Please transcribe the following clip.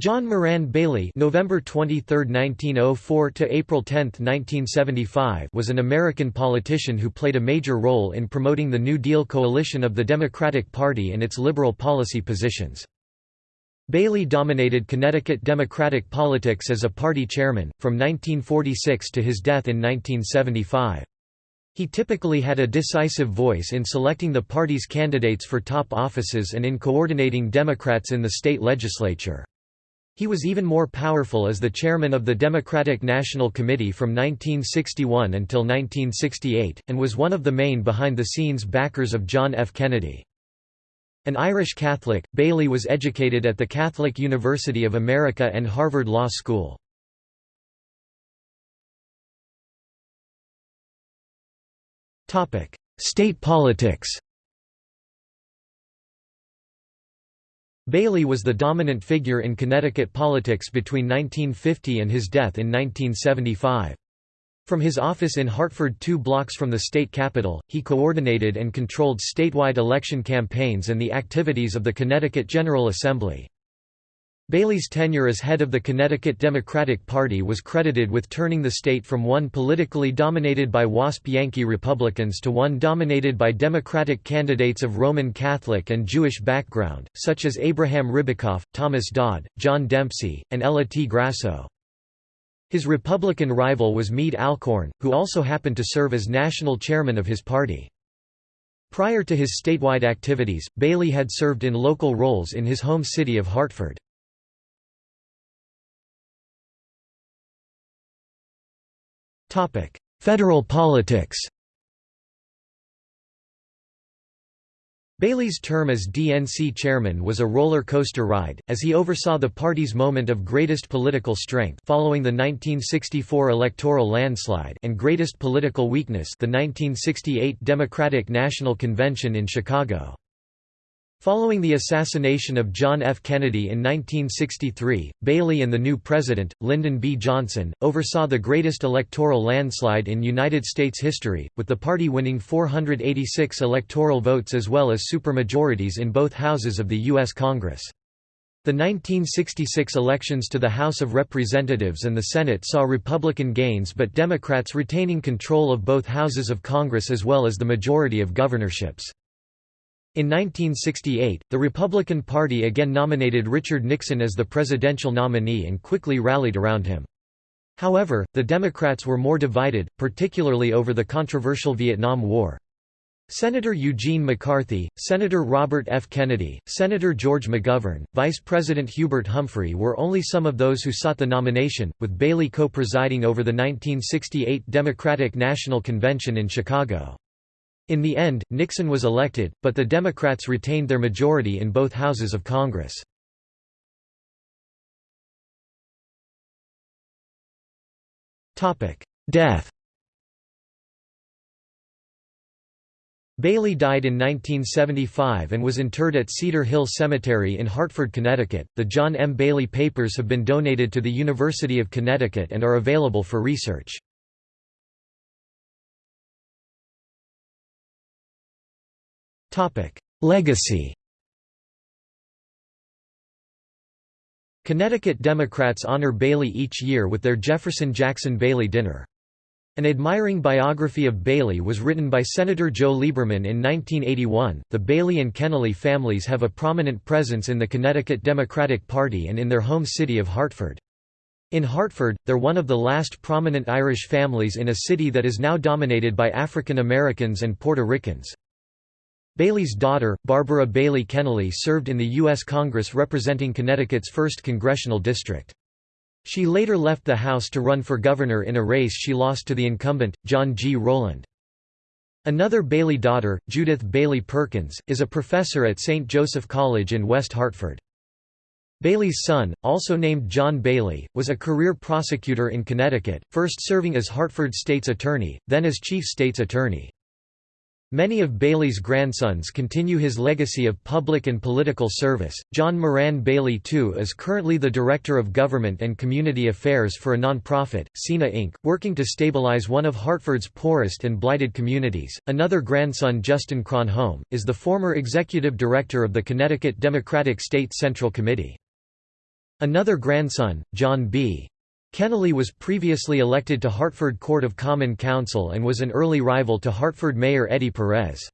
John Moran Bailey November 23, 1904 to April 10, 1975 was an American politician who played a major role in promoting the New Deal coalition of the Democratic Party and its liberal policy positions. Bailey dominated Connecticut Democratic politics as a party chairman, from 1946 to his death in 1975. He typically had a decisive voice in selecting the party's candidates for top offices and in coordinating Democrats in the state legislature. He was even more powerful as the chairman of the Democratic National Committee from 1961 until 1968, and was one of the main behind-the-scenes backers of John F. Kennedy. An Irish Catholic, Bailey was educated at the Catholic University of America and Harvard Law School. State politics Bailey was the dominant figure in Connecticut politics between 1950 and his death in 1975. From his office in Hartford two blocks from the state capitol, he coordinated and controlled statewide election campaigns and the activities of the Connecticut General Assembly. Bailey's tenure as head of the Connecticut Democratic Party was credited with turning the state from one politically dominated by WASP Yankee Republicans to one dominated by Democratic candidates of Roman Catholic and Jewish background, such as Abraham Ribicoff, Thomas Dodd, John Dempsey, and Ella T. Grasso. His Republican rival was Meade Alcorn, who also happened to serve as national chairman of his party. Prior to his statewide activities, Bailey had served in local roles in his home city of Hartford. Federal politics Bailey's term as DNC chairman was a roller coaster ride, as he oversaw the party's moment of greatest political strength following the 1964 electoral landslide and greatest political weakness the 1968 Democratic National Convention in Chicago. Following the assassination of John F. Kennedy in 1963, Bailey and the new president, Lyndon B. Johnson, oversaw the greatest electoral landslide in United States history, with the party winning 486 electoral votes as well as supermajorities in both houses of the U.S. Congress. The 1966 elections to the House of Representatives and the Senate saw Republican gains but Democrats retaining control of both houses of Congress as well as the majority of governorships. In 1968, the Republican Party again nominated Richard Nixon as the presidential nominee and quickly rallied around him. However, the Democrats were more divided, particularly over the controversial Vietnam War. Senator Eugene McCarthy, Senator Robert F. Kennedy, Senator George McGovern, Vice President Hubert Humphrey were only some of those who sought the nomination, with Bailey co-presiding over the 1968 Democratic National Convention in Chicago. In the end, Nixon was elected, but the Democrats retained their majority in both houses of Congress. Death Bailey died in 1975 and was interred at Cedar Hill Cemetery in Hartford, Connecticut. The John M. Bailey papers have been donated to the University of Connecticut and are available for research. Legacy Connecticut Democrats honor Bailey each year with their Jefferson Jackson Bailey Dinner. An admiring biography of Bailey was written by Senator Joe Lieberman in 1981. The Bailey and Kennelly families have a prominent presence in the Connecticut Democratic Party and in their home city of Hartford. In Hartford, they're one of the last prominent Irish families in a city that is now dominated by African Americans and Puerto Ricans. Bailey's daughter, Barbara Bailey Kennelly served in the U.S. Congress representing Connecticut's 1st congressional district. She later left the House to run for governor in a race she lost to the incumbent, John G. Rowland. Another Bailey daughter, Judith Bailey Perkins, is a professor at St. Joseph College in West Hartford. Bailey's son, also named John Bailey, was a career prosecutor in Connecticut, first serving as Hartford State's Attorney, then as Chief State's Attorney. Many of Bailey's grandsons continue his legacy of public and political service. John Moran Bailey II is currently the Director of Government and Community Affairs for a nonprofit, SINA Inc., working to stabilize one of Hartford's poorest and blighted communities. Another grandson, Justin Kronholm, is the former Executive Director of the Connecticut Democratic State Central Committee. Another grandson, John B. Kennelly was previously elected to Hartford Court of Common Council and was an early rival to Hartford Mayor Eddie Perez.